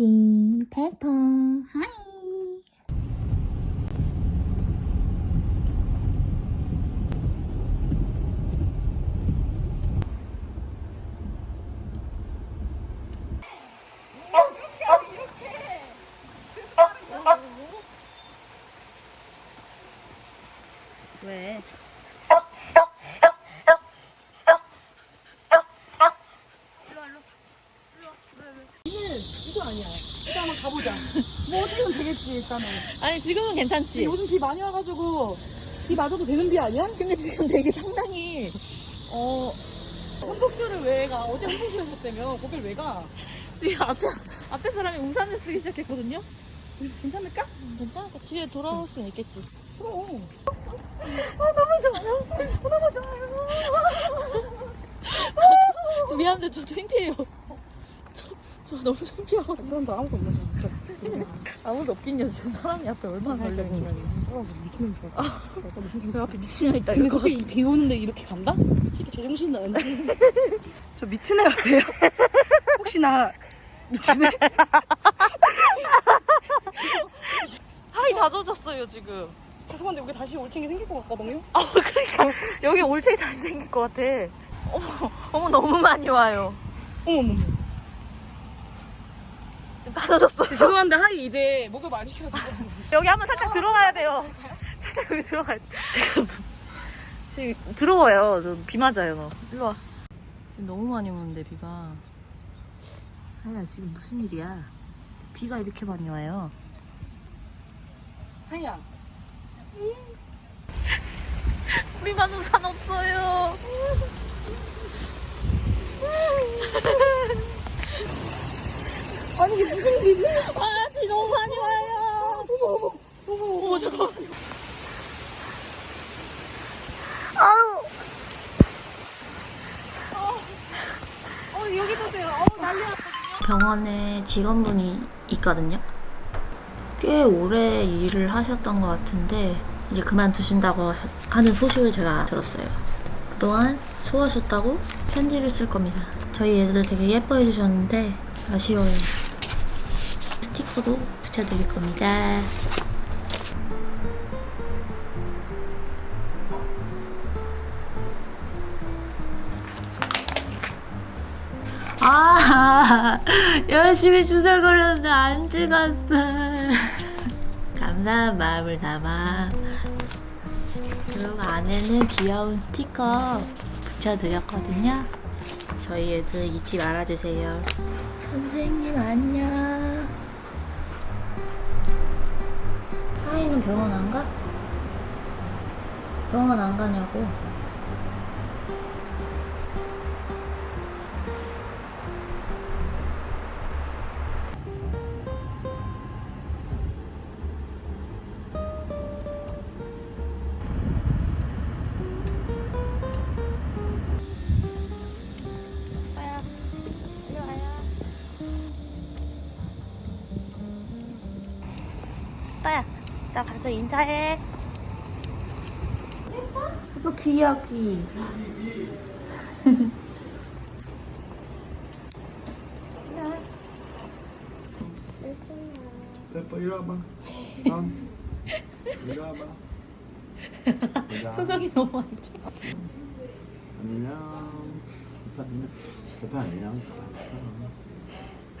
캔디, 페퍼, 하이. 왜? 이거 아니야. 일단 한번 가보자. 뭐 어떻게든 되겠지 일단은. 아니 지금은 괜찮지. 요즘 비 많이 와가지고 비 맞아도 되는 비 아니야? 근데 지금 되게 상당히 어 한복교를 왜 가? 어제 한복교 하셨다며? 거길 왜 가? 지금 앞에 앞에 사람이 우산을 쓰기 시작했거든요. 괜찮을까? 괜찮을까? 뒤에 돌아올 수는 있겠지. 그럼. 아 너무 좋아요. 너무 좋아요. 저 미안한데 저 창피해요. 저, 저 너무 창피하고 그런데 아무도 없네 진짜. 아무도 없긴요. 지금 사람이 앞에 얼마나 걸려있는 어, 미치는 줄 알았어. 저 앞에 미친애 있다. 근데 이거 갑자기 비 오는데 이렇게 간다? 솔직히 제정신 나는데. 저 미친 애 같아요. 혹시나 미친 애? 하이 다 젖었어요 지금. 죄송한데 여기 다시 올챙이 생길 것 같거든요? 아 그러니까 여기 올챙이 다시 생길 것 같아. 어머 어머 너무 많이 와요. 어머머머. 젖었어. 죄송한데 하이 이제 목을 많이 시켜서. 여기 한번 살짝 들어가야 돼요. 살짝 여기 들어가야 돼. 지금, 지금 들어와요. 저비 맞아요, 너. 일로 와. 지금 너무 많이 오는데, 비가. 아야, 지금 무슨 일이야? 비가 이렇게 많이 와요. 하이야. 우리만 우산 없어요. 아니 이게 무슨 일이지? 아, 비 너무 많이 와요. 어머 어머 어머 어머, 잠깐만. 아유. 어 여기도 돼요. 어 난리야. 병원에 직원분이 있거든요. 꽤 오래 일을 하셨던 것 같은데 이제 그만두신다고 하는 소식을 제가 들었어요. 그동안 수고하셨다고 편지를 쓸 겁니다. 저희 애들 되게 예뻐해 주셨는데 아쉬워요. 스티커도 붙여드릴 겁니다. 아, 열심히 주사 걸렸는데 안 찍었어. 감사한 마음을 담아. 그리고 안에는 귀여운 스티커 붙여드렸거든요. 저희 애들 잊지 말아주세요. 선생님, 안녕. 하이는 병원 안 가? 병원 안 가냐고. 나 가서 인사해. 뭐 귀여워, 귀. 페퍼 이리 와봐. 다음. 이리 와봐. 표정이 너무 안 좋아. 안녕. 페퍼 안녕. 페퍼 안녕.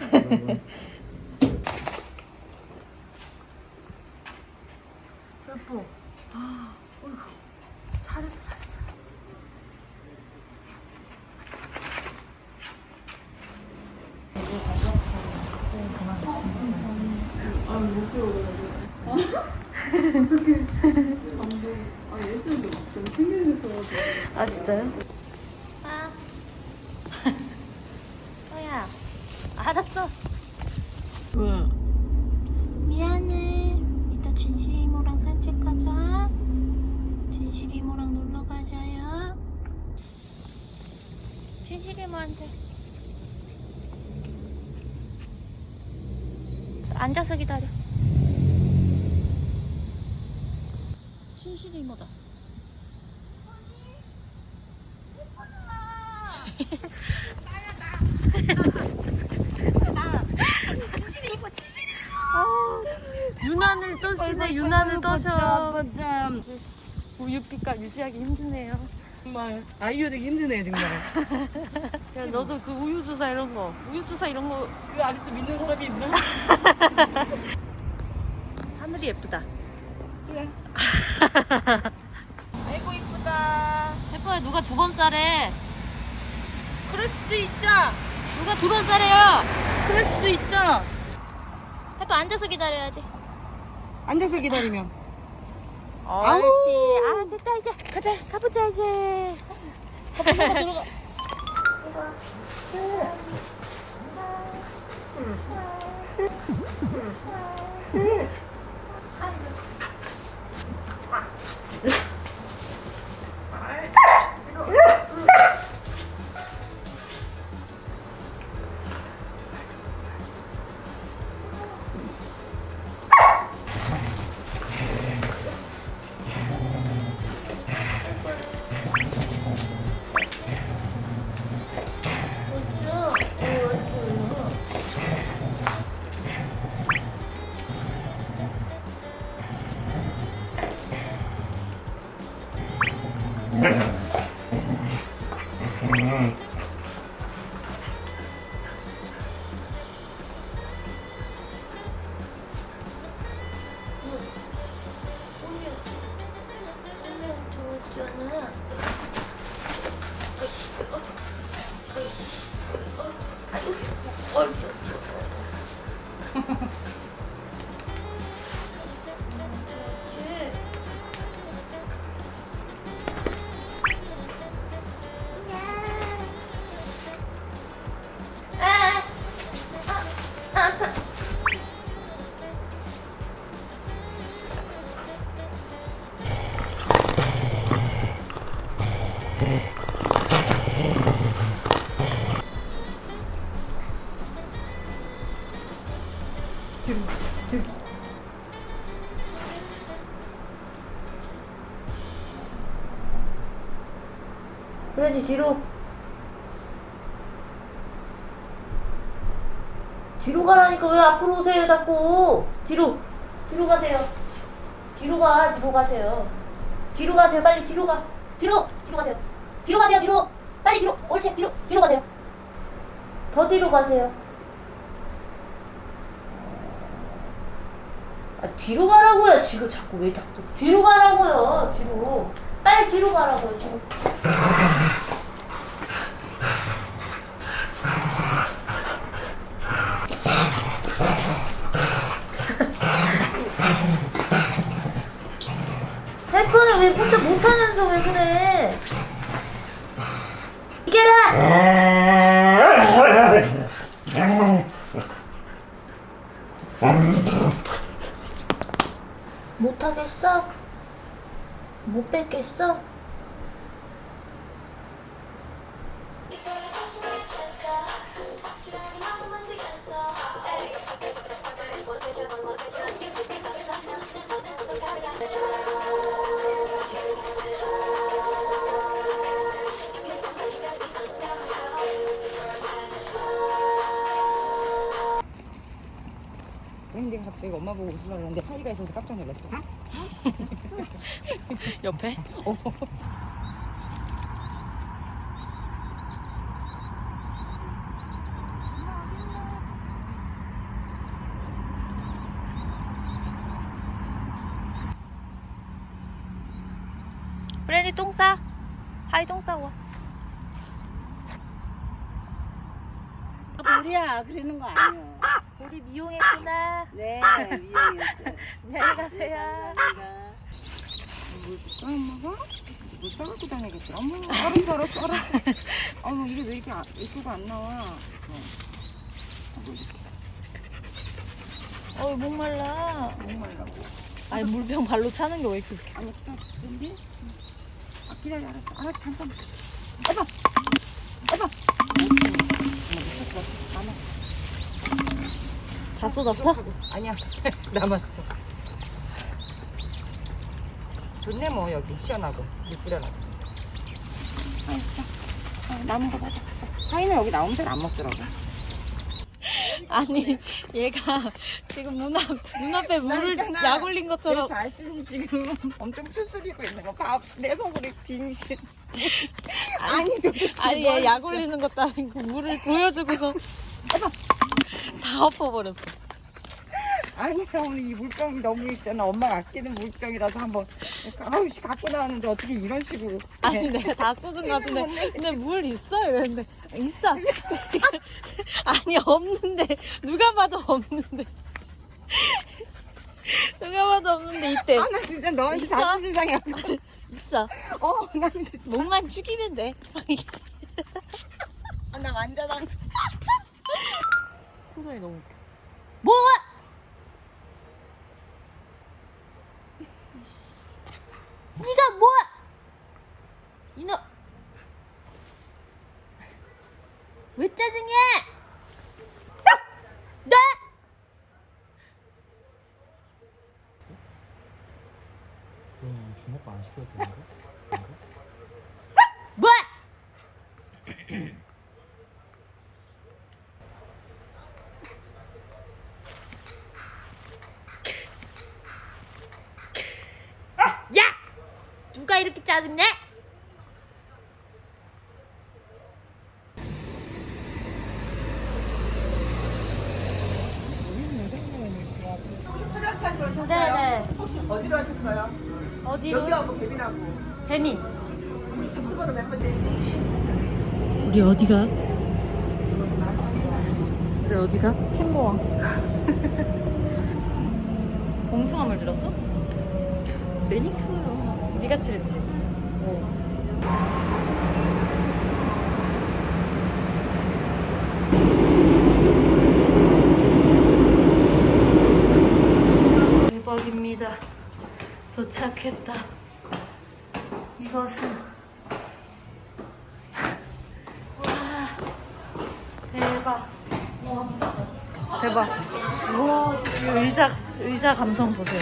페퍼 안녕. 예뻐. 아, 어이구. 잘했어, 잘했어. 아 진짜요? 아 뭐야 알았어 왜? 미안해. 이따 진실이 이모랑 산책 가자. 진실이 이모랑 놀러 가자요. 진실이 뭐한테. 앉아서 기다려. 진실이 이모다 유난을 떠시네 유난을 떠셔. 참 우유빛깔 유지하기 힘드네요 정말 아이유 되기 힘드네 정말. 야 너도 그 우유 주사 이런 거 우유 주사 이런 거 이거 아직도 믿는 사람이 있나? 하늘이 예쁘다 그래. 아이고 이쁘다 예뻐요 누가 두번 싸래 그럴 수도 있죠. 누가 두번 싸래요 그럴 수도 있죠. 해봐 앉아서 기다려야지 앉아서 기다리면. 옳지. 아 됐다 이제. 가자 가보자 이제. 브 랜디 뒤로. 뒤로 가라니까 왜 앞으로 오세요 자꾸? 뒤로. 뒤로 가세요. 뒤로 가 뒤로 가세요. 뒤로 가세요 빨리 뒤로 가. 뒤로 뒤로 가세요. 뒤로 가세요 뒤로. 빨리 뒤로 옳지 뒤로 뒤로 가세요. 더 뒤로 가세요. 아 뒤로 가라고요 지금 자꾸 왜 자꾸. 뒤로 가라고요 뒤로. 빨리 뒤로 가라고요 지금 핸폰을 왜 혼자 못하면서 왜 그래? 이겨라! 못하겠어? 못 뺏겠어? 근데 갑자기 엄마 보고 웃으려고 했는데 하이가 있어서 깜짝 놀랐어. 옆에 브랜디 똥 싸. 하이 똥 싸고. 우리야 그러는 거 아니야. 우리 미용했구나. 네 미용이었어요. 안녕히 가세요. 뭐 먹어? 뭐 싸갖고 다니겠어. 어머 알았어 알았어 알았어. 어머 이게 왜 이렇게 아- 이쁘가 안 나와? 어이 목말라. 정말라고. 아니 물병 발로 차는 게 왜 이렇게 아니 기다려. 근데 아 기다려 알았어 알았어 잠깐. 해봐 해봐. 어머 미쳤어. 남았어. 다 쏟았어? 아니야 남았어. 좋네 뭐 여기 시원하고 물 뿌려놔. 아이 자 아, 남은 거 맞아. 하이는 여기 나오면 잘안 먹더라고. 아니 얘가 지금 문앞 눈앞에 물을 있잖아. 약 올린 내 것처럼 자신이 지금 엄청 추스리고 있는 거. 봐. 내 속으로 빙신. 아니 아니, 아니 뭘얘약 올리는 것도 아니고 물을 보여주고서 다 엎어버렸어. 아니, 오늘 이 물병이 너무 있잖아. 엄마가 아끼는 물병이라서 한번. 아우씨, 갖고 나왔는데 어떻게 이런 식으로. 아니 네. 내가 다 쏟은 것 같은데 근데 물 있어요 이랬는데 있어 아니 없는데 누가 봐도 없는데 누가 봐도 없는데 있대 아, 나 진짜 너한테 있어? 자존심 상해. 있어 어, 나 진짜. 목만 축이면 돼 아, 나 완전 안. 표정이 너무 웃겨 뭐? 네가 뭐? 이놈 왜 짜증해? 네? 그럼 주먹밥 안 시켜도 되는데? 뭐? 야! 누가 이렇게 짜증내? 화장실? 네네. 혹시 어디로 하셨어요? 어디로? 여기하고 배민하고. 배민. 혹시 접수번호 몇 번? 우리 어디가? 우리 어디가? 캔모왕 봉숭아물 들었어? 매니큐어 네가 칠했지? 대박입니다 도착했다 이것은 와 대박 대박. 우와, 이 의자, 의자 감성 보세요.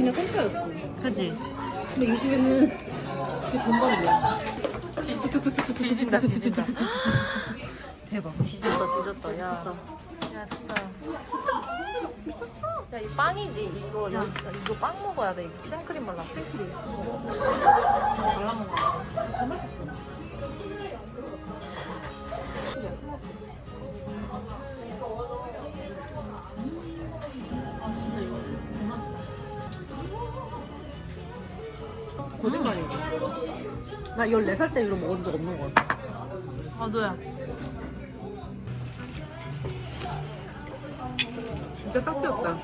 그냥 공짜였어. 그지? 근데 요즘에는 그게 돈벌이야. 뒤진다, 뒤진다. 대박. 뒤졌다, 뒤졌다. 야, 야 진짜. 미쳤어. 야, 이 빵이지. 이거, 야, 이거 빵 먹어야 돼. 생크림 발라. 생크림. 발라 먹어 거짓말이야. 나 14살 때 이거 먹은 적 없는 것 같아. 나도야. 진짜 딱 배웠다.